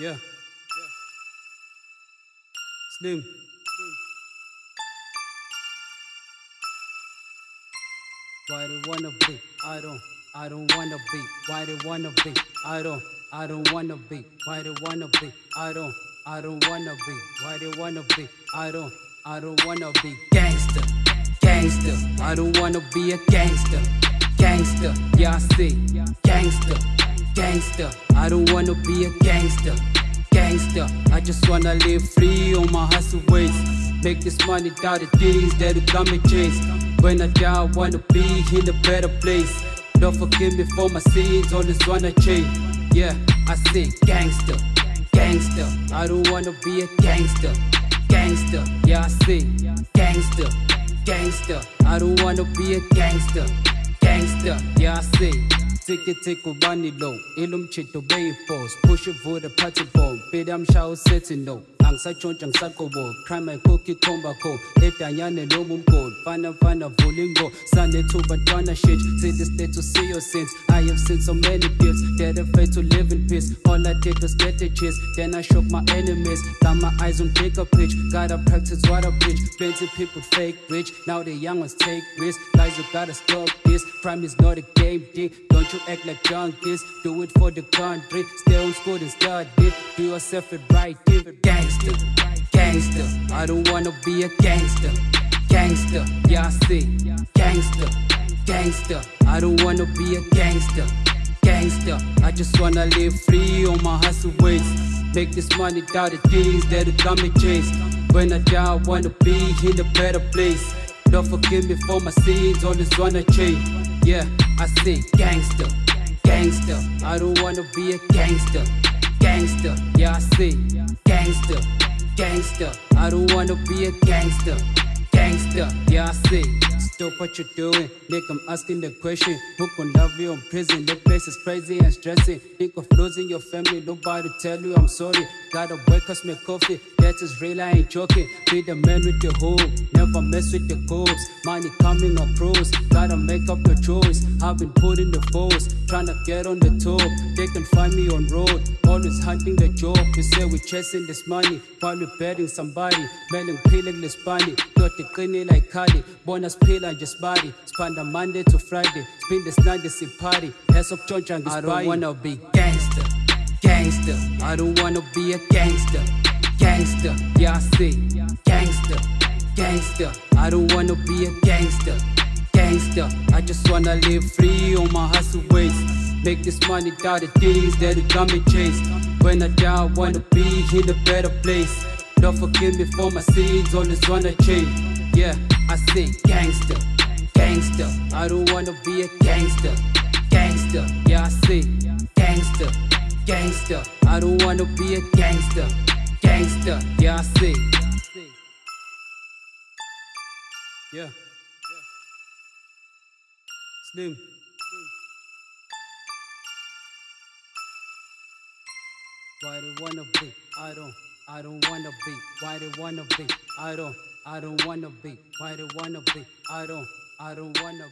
Yeah. Slim. Why they wanna be? I don't. I don't wanna be. Why they wanna be? I don't. I don't wanna be. Why they wanna be? I don't. I don't wanna be. Why they wanna be? I don't. I don't wanna be gangster. Gangster. I don't wanna be a gangster. Gangster. Yeah, I see. Gangster. Gangster. I don't wanna be a gangster. Gangster. I just wanna live free on my hustle ways. Make this money down the things that will come and chase. When I die, I wanna be in a better place. Don't forgive me for my sins, always wanna change. Yeah, I say gangster, gangster. I don't wanna be a gangster, gangster. Yeah, I say gangster, gangster. I don't wanna be a gangster, gangster. Yeah, I say. Tiki tiki bunny low, ilum chito bay pose, push it for the party bomb, bidam show setting no. angisatshontsha ngisagobo crime ayikhokhi ikhombakho edanyane noma umgoli fana fana vulingo sanethuba ntwana shit. See the state to see your sins. I have seen so many gifts. Faith to live in peace. All I did was get the cheers then I shook my enemies. Got my eyes on bigger pitch gotta practice what I preach. Plenty people fake rich. Now the young ones take risks. Guys you gotta stop this crime is not a game thing don't you act like junkies. Do it for the country. Stay on school and study. Do yourself it. Right gangster gangster. I don't wanna be a gangster, gangster. Yeah, I see, gangster, gangster. I don't wanna be a gangster, gangster. I just wanna live free on my hustle ways. Make this money down the things that'll come and chase. When I die, I wanna be in a better place. Don't forgive me for my sins, always wanna change. Yeah, I say gangster, gangster. I don't wanna be a gangster, gangster. Yeah, I say gangster gangster. I don't wanna be a gangster. Gangster, yeah, I say. Stop what you're doing. Nick, I'm asking the question. Who can love you in prison? The place is crazy and stressing. Think of losing your family. Nobody tell you I'm sorry. Gotta wake us make coffee. Is real, I ain't joking. Be the man with the hope. Never mess with the cops. Money coming across. Gotta make up your choice. I've been putting the force. Trying to get on the top. They can find me on road. Always hunting the job. We say we're chasing this money. While we're betting somebody. Melon peeling this bunny. Got the cleaning like Cardi. Bonus pill and just body. Spend the Monday to Friday. Spend this night see party. Heads of church and I don't wanna be gangster. Gangster. I don't wanna be a gangster. Gangster. Yeah, I see. Gangster. Gangster. I don't wanna be a gangster. Gangster. I just wanna live free on my hustle ways. Make this money down the things that'll come and chase. When I die, I wanna be in a better place. Don't forgive me for my sins, always wanna change. Yeah, I say gangster, gangster. I don't wanna be a gangster, gangster. Yeah, I say gangster, gangster. I don't wanna be a gangster, gangster. Yeah, I say. Yeah. Slim. Why they wanna be? I don't. I don't wanna be. Why they wanna be? I don't. I don't wanna be. Why they wanna be? I don't. I don't wanna be.